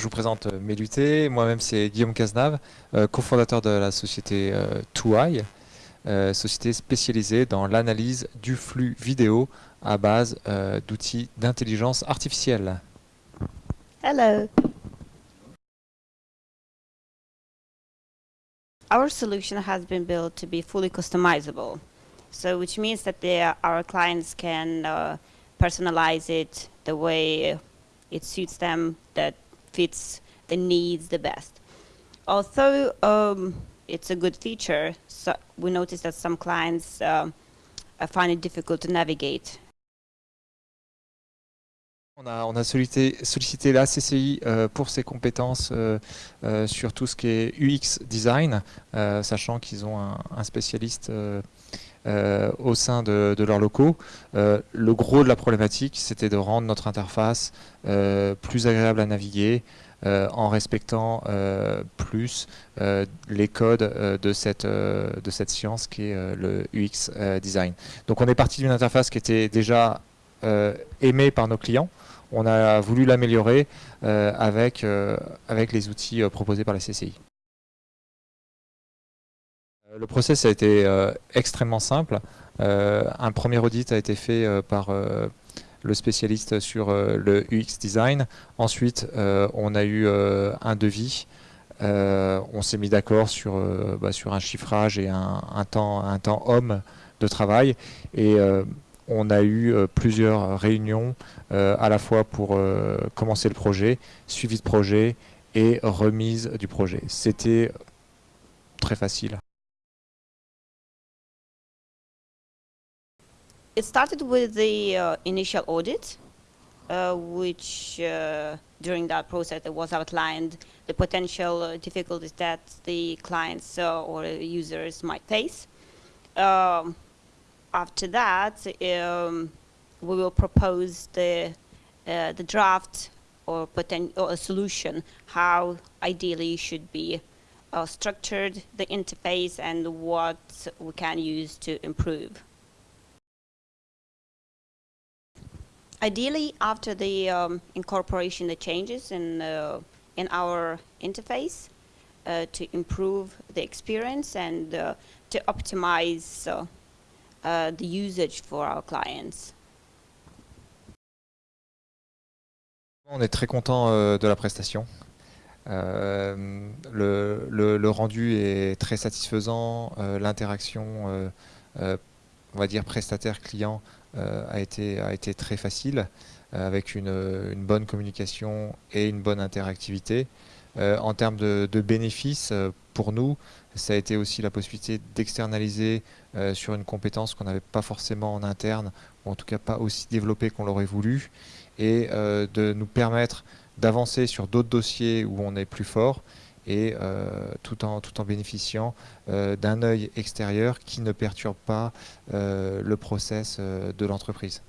Je vous présente euh, Méluté. Moi-même, c'est Guillaume Cazenave, euh, cofondateur de la société euh, 2i, euh, société spécialisée dans l'analyse du flux vidéo à base euh, d'outils d'intelligence artificielle. Hello. Our solution has been built to be fully customizable. So which means that the, our clients can uh, personalize it the way it suits them, that fits the needs the best. Although um, it's a good feature, so we notice that some clients um, uh, find it difficult to navigate On a, on a sollicité, sollicité la CCI euh, pour ses compétences euh, euh, sur tout ce qui est UX design, euh, sachant qu'ils ont un, un spécialiste euh, au sein de, leurs locaux. Euh, le gros de la problématique, c'était de rendre notre interface euh, plus agréable à naviguer en respectant plus les codes de, cette, de cette science qui est le UX design. Donc on est parti d'une interface qui était déjà aimée par nos clients. On a voulu l'améliorer avec, avec les outils proposés par la CCI. Euh, Le process a été euh, extrêmement simple. Euh, un premier audit a été fait par le spécialiste sur le UX design. Ensuite, on a eu un devis. On s'est mis d'accord sur, bah, un chiffrage et un, temps, un temps homme de travail. Et on a eu plusieurs réunions à la fois pour commencer le projet, suivi de projet et remise du projet. C'était très facile. It started with the uh, initial audit, uh, which uh, during that process it was outlined the potential uh, difficulties that the clients uh, or users might face. Um, after that, um, we will propose the uh, the draft or poten- or a solution how ideally should be structured the interface and what we can use to improve. Ideally, after the um, incorporation, the changes in uh, in our interface uh, to improve the experience and uh, to optimize uh, uh, the usage for our clients. On est très content euh, de la prestation. Euh, le, rendu est très satisfaisant. euh, L'interaction, on va dire prestataire-client, a, été, a été très facile, euh, avec une, une bonne communication et une bonne interactivité. Euh, en termes de, de bénéfices, euh, pour nous, ça a été aussi la possibilité d'externaliser euh, sur une compétence qu'on n'avait pas forcément en interne, ou en tout cas pas aussi développée qu'on l'aurait voulu, et euh, de nous permettre d'avancer sur d'autres dossiers où on est plus fort, et euh, tout, en, bénéficiant euh, d'un œil extérieur qui ne perturbe pas euh, le process de l'entreprise.